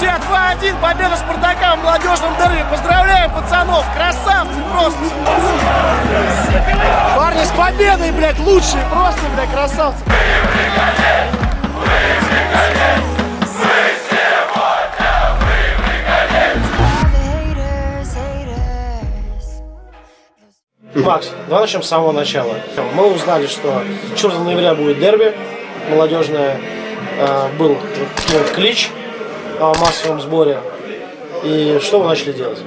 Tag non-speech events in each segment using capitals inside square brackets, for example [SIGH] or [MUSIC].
Друзья, 2-1, победа Спартака в молодежном дерби. Поздравляем пацанов, красавцы просто. Парни, с победой, блядь, лучшие, просто, блядь, красавцы. Макс, давай начнем с самого начала. Мы узнали, что 4 ноября будет дерби молодежное. Э, Был вот клич о массовом сборе. И что вы начали делать?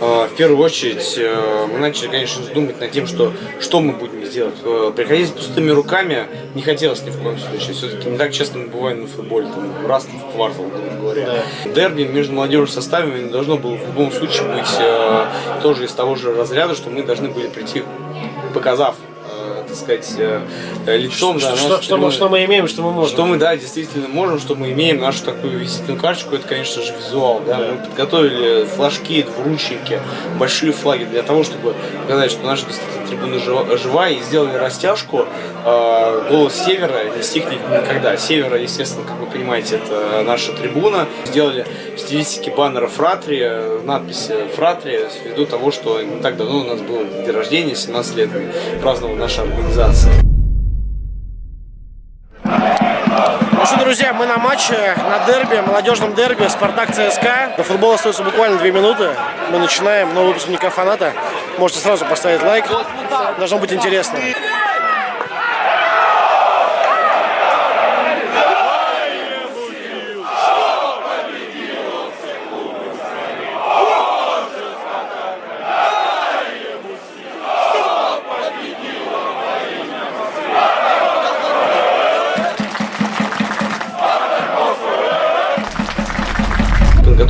А, В первую очередь э, мы начали, конечно, думать над тем, что, что мы будем делать. Э, Приходить с пустыми руками не хотелось ни в коем случае. Все-таки не так часто мы бываем на футболе, там, раз в квартал, грубо говоря. Дерби между молодежным составами не должно было в любом случае быть э, тоже из того же разряда, что мы должны были прийти, показав так сказать, э, э, лицом, да, что, что мы, что мы имеем, что мы можем? Что мы, да, действительно можем, что мы имеем нашу такую визитную карточку, это, конечно же, визуал. Да? Мы подготовили флажки, двуручники, большие флаги для того, чтобы показать, что наша действительно трибуна жива, жива, и сделали растяжку. Э, голос севера не стихнет никогда. Севера, естественно, как вы понимаете, это наша трибуна. Сделали в стилистике баннера Фратри, надписи Фратри, ввиду того, что не так давно у нас был день рождения, 17 лет праздновала наша организация. Ну что, друзья, мы на матче, на дерби, молодежном дерби Спартак ЦСКА. До футбола остается буквально две минуты. Мы начинаем. Новый выпускника фаната. Можете сразу поставить лайк. Должно быть интересно.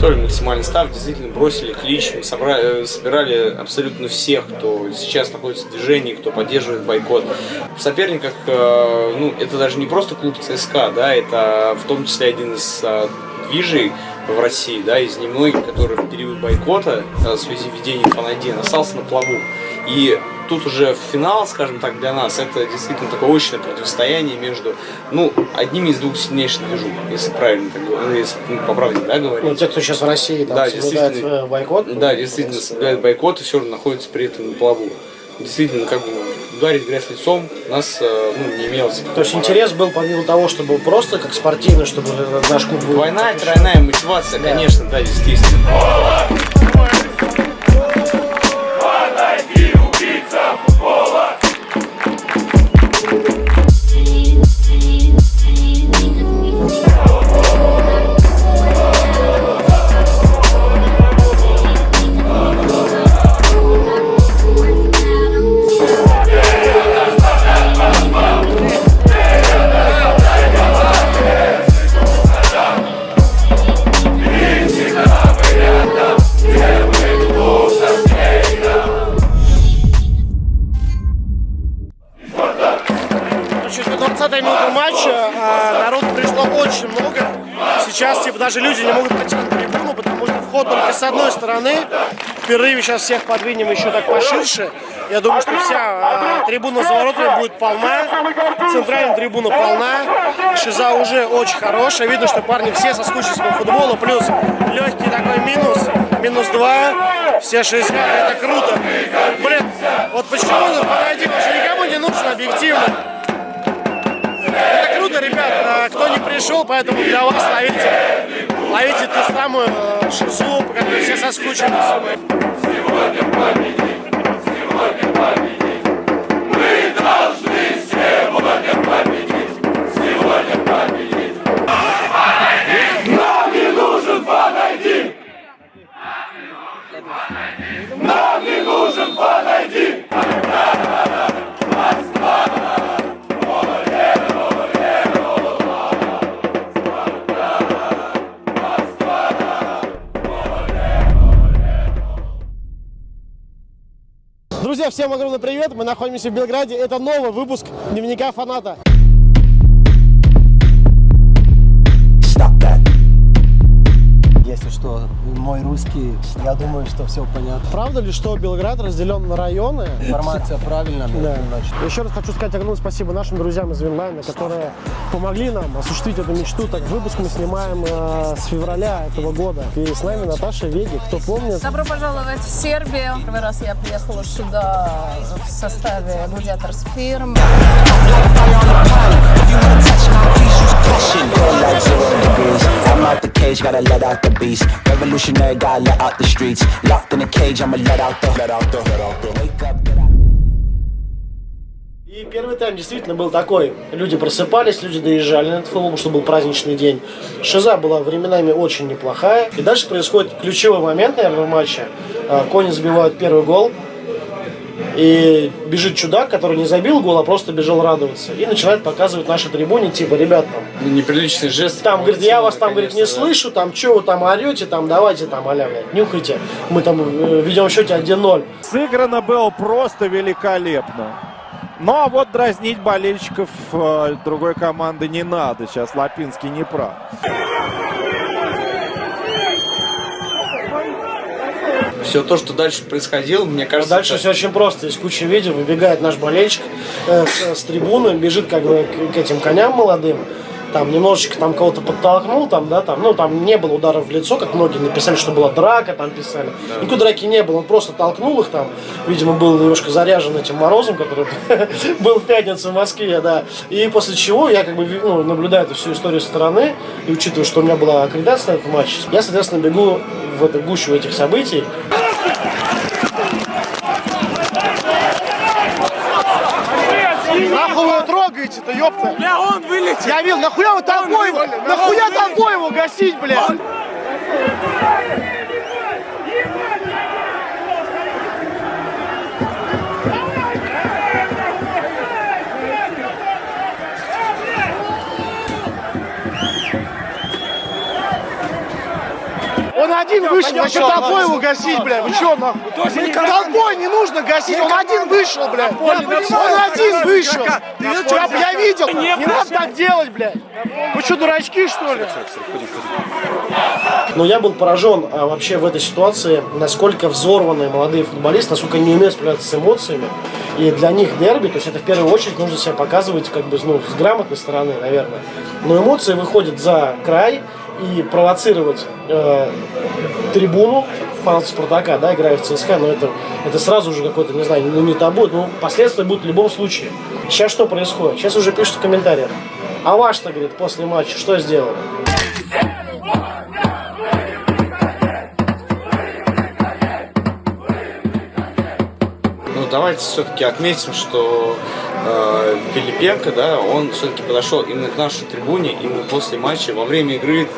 Подготовили максимальный став, действительно бросили клич, мы собрали, э, собирали абсолютно всех, кто сейчас находится в движении, кто поддерживает бойкот. В соперниках, э, ну, это даже не просто клуб ЦСКА, да, это в том числе один из э, движей в России, да, из немногих, который в период бойкота э, в связи с введением фан остался на плаву. И тут уже финал, скажем так, для нас, это действительно такое очное противостояние между, ну, одними из двух сильнейших движух, если правильно так говорю, ну, если ну, по правде, да, говорить. Ну, те, кто сейчас в России там Да, действительно. э, бойкот. Да, ну, действительно, соблюдает бойкот и все равно находится при этом на плаву. Действительно, как бы ударить грязь лицом у нас э, ну, не имелось. То есть интерес был помимо того, чтобы просто как спортивно, чтобы наш клуб был. Двойная, тройная мотивация, конечно, да, действительно. Даже люди не могут на трибуну, потому что вход только с одной стороны. В перерыве сейчас всех подвинем еще так поширше. Я думаю, что вся а, трибуна за воротами будет полна. Центральная трибуна полна. Шиза уже очень хорошая. Видно, что парни все соскучились по футболу. Плюс легкий такой минус. Минус два. Все 60. Это круто. Блин, вот почему, ну, погоди, уже никому не нужно объективно. Это круто, ребят. А, Кто не пришел, поэтому для вас ловите, ловите ту самую э, шизу, по которой все соскучились. Друзья, всем огромный привет. Мы находимся в Белграде. Это новый выпуск Дневника фаната. Что, мой русский. Я думаю, что все понятно. Правда ли, что Белград разделен на районы? Информация правильная, Да. значит. Еще раз хочу сказать огромное спасибо нашим друзьям из Винлайна, которые помогли нам осуществить эту мечту. Так, выпуск мы снимаем э, с февраля этого года. И с нами Наташа Веди. Кто помнит, Добро пожаловать в Сербию. Первый раз я приехала сюда в составе Gladiators Firm. Feel like zero degrees. I'm out the cage, gotta let out the beast. Revolutionary, gotta let out the streets. Locked in a cage, I'ma let out the. Let out the. Let out the. Wake up, get out. И первый тайм действительно был такой. Люди просыпались, люди доезжали на этот футбол, потому что был праздничный день. Шиза была временами очень неплохая. И дальше происходит ключевой момент, наверное, в матче. А, Кони забивают первый гол. И бежит чудак, который не забил гол, а просто бежал радоваться. И начинает показывать нашей трибуне, типа, ребят, там, Ну, неприличный жест. там, говорит, я вас там, говорит, не да. слышу, там, что вы там орете, там, давайте там, аля, блядь, нюхайте. Мы там э, ведем в счете 1-0. Сыграно было просто великолепно. Ну а вот дразнить болельщиков э, другой команды не надо. Сейчас Лапинский не прав. Все то, что дальше происходило, мне кажется, Дальше это- все очень просто. Есть куча видео, выбегает наш болельщик э, с, с трибуны, бежит как бы к, к этим коням молодым. Там немножечко там кого-то подтолкнул, там, да, там, ну, там не было ударов в лицо, как многие написали, что была драка, там писали. Никакой драки не было, он просто толкнул их там. Видимо, был немножко заряжен этим морозом, который [LAUGHS] был в пятницу в Москве, да. И после чего я как бы ну, наблюдаю эту всю историю со стороны, и учитывая, что у меня была аккредитация на этот матч, я, соответственно, бегу в эту гущу этих событий. Нахуй вы трогаете-то, ёпта? Бля, он вылетел. Я видел, нахуя вы толпой его, нахуя толпой его гасить, бля? Он один вышел, а что толпой его гасить, бля? Вы что, нахуй? Толпой не нужно гасить, он один вышел, бля. Он один вышел. Я, видел, не надо так делать, блядь. Вы что, дурачки, что ли? Но я был поражен а, вообще в этой ситуации, насколько взорванные молодые футболисты, насколько они не умеют справляться с эмоциями. И для них дерби, то есть это в первую очередь нужно себя показывать как бы ну, с грамотной стороны, наверное. Но эмоции выходят за край и провоцировать э, трибуну фанатов Спартака, да, играя в ЦСКА, но это, это сразу же какой-то, не знаю, ну не табу, ну последствия будут в любом случае. Сейчас что происходит? Сейчас уже пишут в комментариях. А ваш-то, говорит, после матча что сделали? Давайте все-таки отметим, что э, Филипенко, да, он все-таки подошел именно к нашей трибуне, именно после матча. Во время игры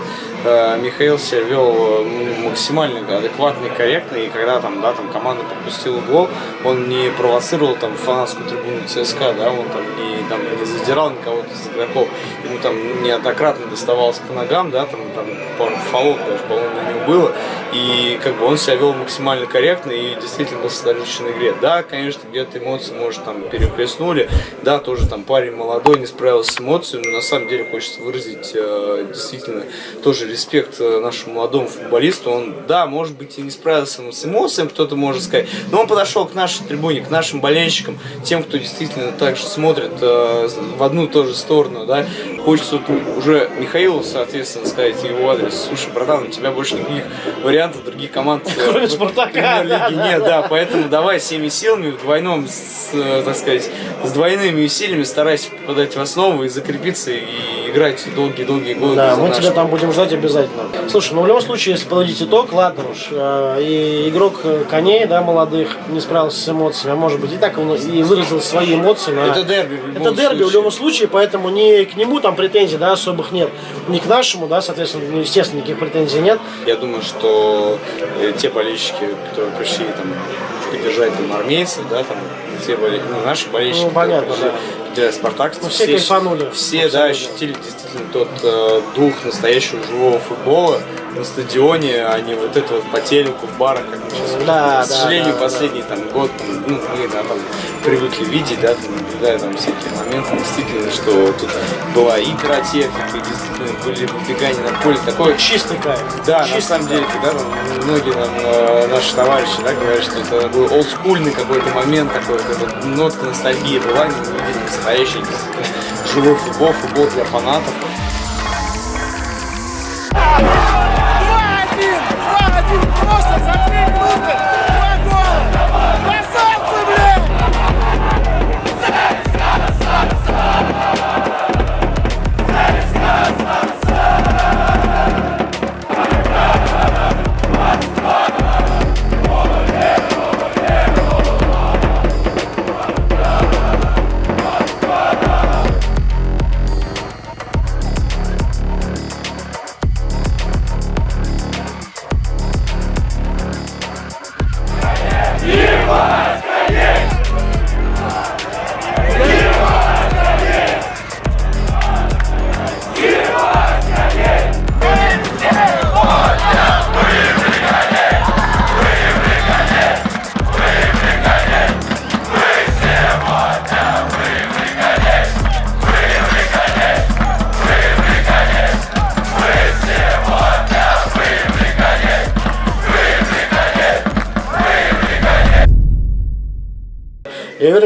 э, Михаил себя вел максимально адекватно и корректно, и когда там, да, там команда пропустила гол, он не провоцировал там фанатскую трибуну ЦСКА, да, он там не, там, не задирал никого из игроков, ему там неоднократно доставалось по ногам, да, там, там пару фолов даже, по-моему, на него было, и как бы он себя вел максимально корректно и действительно был на игре. Да, конечно, где-то эмоции, может, там переплеснули, да, тоже там парень молодой не справился с эмоциями, но на самом деле хочется выразить э, действительно тоже респект э, нашему молодому футболисту. Он, да, может быть, и не справился с эмоциями, кто-то может сказать, но он подошел к нашей трибуне, к нашим болельщикам, тем, кто действительно также смотрит э, в одну и ту же сторону, да. Хочется вот уже Михаилу, соответственно, сказать его адрес. Слушай, братан, у тебя больше никаких вариантов других команд э, Кроме «Спартака», да. нет, да, поэтому давай всеми силами, в двойном, с, э, так сказать, с двойными усилиями старайся попадать в основу и закрепиться и играть долгие-долгие годы. Да, мы тебя там будем ждать обязательно. Слушай, ну в любом случае, если подводить итог, ладно уж, э, и игрок э, коней, да, молодых, не справился с эмоциями, а может быть и так он и выразил свои эмоции. На... Это дерби в любом Это дерби в случае. любом случае, поэтому ни к нему там претензий, да, особых нет. Ни к нашему, да, соответственно, ну, естественно, никаких претензий нет. Я думаю, что э, те болельщики, которые пришли там поддержать там армейцев, да, там те боле- ну, наши болельщики, Ну, понятно, да. поддержать спартакцев, Ну, все кайфанули. все, да, ощутили действительно тот э, дух настоящего живого футбола, на стадионе, а не вот это вот по телеку, в барах, как мы сейчас. Да, К да, сожалению, да, да. последний там год, ну, мы да, там привыкли видеть, да, там, наблюдая там всякие моменты, действительно, что тут была и пиротехника, и действительно были выбегания на поле, такое Чистый кайф. да, на Чистый самом деле, когда там многие нам, э, наши товарищи да, говорят, что это был олдскульный какой-то момент, такой эта нотка ностальгии была, не увидели настоящий живой футбол, футбол для фанатов.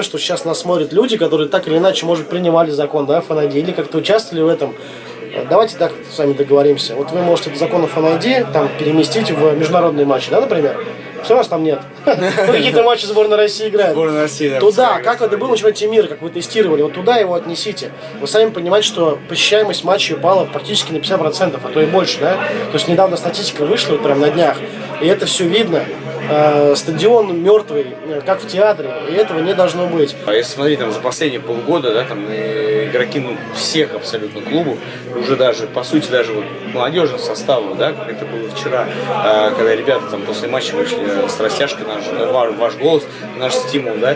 Уверен, что сейчас нас смотрят люди, которые так или иначе, может, принимали закон, да, ФНИД, или как-то участвовали в этом. Э, Давайте так с вами договоримся. Вот вы можете этот закон ФНИД там переместить в международные матчи, да, например? Все нас там нет. [LAUGHS] Ну, Какие-то матчи сборной России играют. Сборная России, да, Туда, как это было на чемпионате мира, как вы тестировали, вот туда его отнесите. Вы сами понимаете, что посещаемость матчей упала практически на 50%, а то и больше, да? То есть недавно статистика вышла, вот прям на днях, и это все видно. Э, Стадион мертвый, э, как в театре, и этого не должно быть. А если смотреть там за последние полгода, да, там э, игроки ну, всех абсолютно клубов, уже даже, по сути, даже вот молодежных составов, да, как это было вчера, когда ребята там после матча вышли с растяжкой, наш, ваш, ваш голос, наш стимул, да,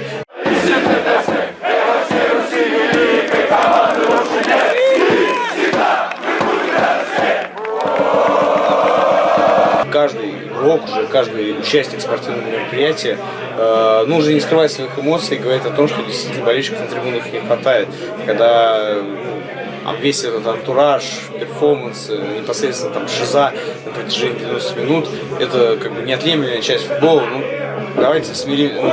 каждый игрок, уже каждый участник спортивного мероприятия, э, ну, уже не скрывает своих эмоций говорит о том, что действительно болельщиков на трибунах не хватает. Когда а весь этот антураж, перформанс, э, непосредственно там шиза на протяжении 90 минут, это как бы неотъемлемая часть футбола. Ну, давайте смирим, ну,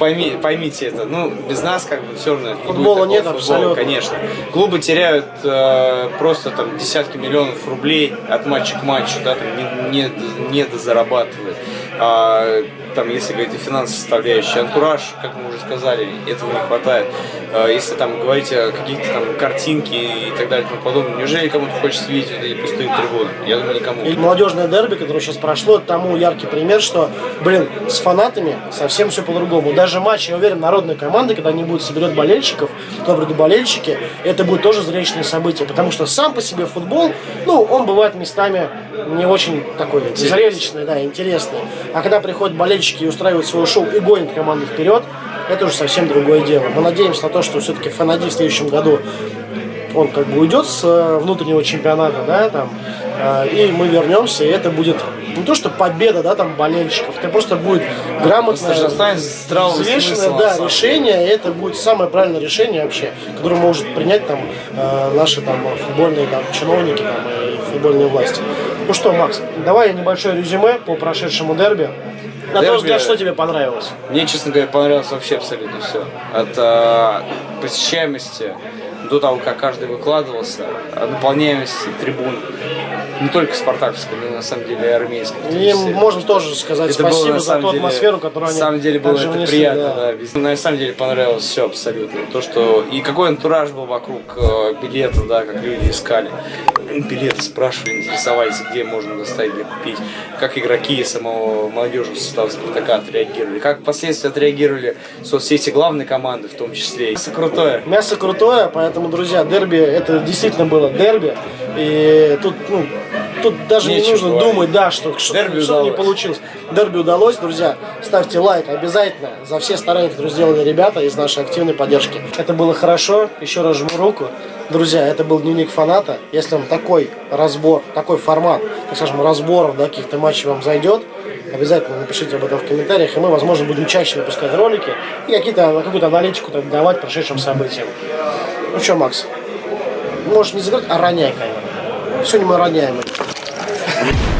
пойми, поймите это. Ну, без нас как бы все равно. не Футбола такого нет футбола, абсолютно. Конечно. Клубы теряют э, просто там десятки миллионов рублей от матча к матчу, да, там не, не, не дозарабатывают. А, там, если говорить о финансовой составляющей, антураж, как мы уже сказали, этого не хватает. А, если там говорить о каких-то там картинки и так далее и тому подобное, неужели кому-то хочется видеть вот эти пустые трибуны? Я думаю, никому. И молодежное дерби, которое сейчас прошло, тому яркий пример, что, блин, с фанатами совсем все по-другому. Даже матч, я уверен, народной команды, когда они будут соберет болельщиков, туда придут болельщики, это будет тоже зрелищное событие, потому что сам по себе футбол, ну, он бывает местами не очень такой зрелищный, да, интересный. А когда приходят болельщики и устраивают свое шоу и гонят команду вперед, это уже совсем другое дело. Мы надеемся на то, что все-таки Фанади в следующем году он как бы уйдет с э, внутреннего чемпионата, да, там, э, и мы вернемся, и это будет не то, что победа, да, там, болельщиков, это просто будет грамотное, взвешенное, да, решение, и это будет самое правильное решение вообще, которое может принять там э, наши там футбольные там чиновники там, и футбольные власти. Ну что, Макс, давай небольшое резюме по прошедшему дерби. На твой Дерби- взгляд, что тебе понравилось? Мне, честно говоря, понравилось вообще абсолютно все. От э, посещаемости до того, как каждый выкладывался, наполняемости трибун, не только спартаковской, но на самом деле и армейской. И числе. можем тоже сказать Это было, спасибо на за ту деле- атмосферу, которую они На самом деле было это внесли, приятно, да. да. Везде- На самом деле понравилось все абсолютно. То, что и какой антураж был вокруг э, билетов, да, как люди искали. Билеты спрашивали, интересовались, где можно достать, где купить. Как игроки самого молодежи состава Спартака отреагировали. Как впоследствии отреагировали соцсети главной команды в том числе. Все крутое. Мясо крутое, поэтому, друзья, дерби, это действительно было дерби. И тут, ну, тут даже не Нечего нужно говорить. думать, да, что, что, Дерби что не получилось. Дерби удалось, друзья. Ставьте лайк обязательно за все старания, которые сделали ребята из нашей активной поддержки. Это было хорошо. Еще раз жму руку. Друзья, это был дневник фаната. Если вам такой разбор, такой формат, так скажем, разборов да, каких-то матчей вам зайдет, обязательно напишите об этом в комментариях, и мы, возможно, будем чаще выпускать ролики и какие-то, какую-то аналитику так, давать прошедшим событиям. Ну что, Макс, можешь не заграть, а роняй, конечно. Сегодня мы роняем. их.